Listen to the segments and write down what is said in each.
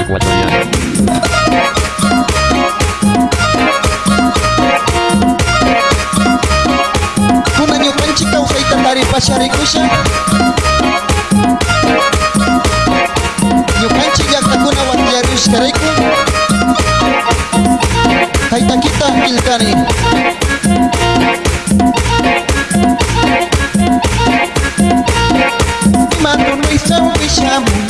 ecuatoriana. Kuna ñukanchi kawsayta taripasharikusa ñukanchi llaqtakuna wakllarishkarayku haytakita qillqani Mando no bisa un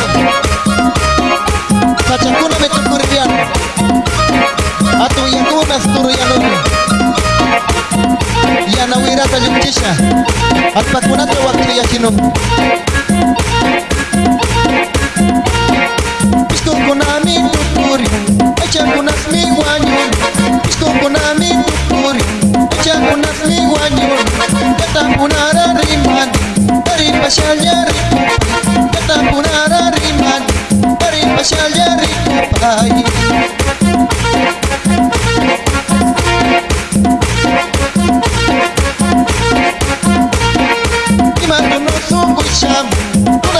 الشاشات اللي منتشة التكوينات الوقتية شنو Isto konami tuturi, echa kunasmi wanyu. Isto konami tuturi, echa kunasmi wanyu. Kata kunara riman, dari pasalnya riku. Kata kunara riman, dari pasalnya riku.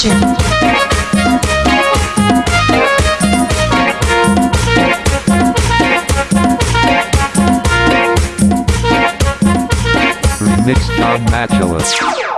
kitchen. Mixed John Matula.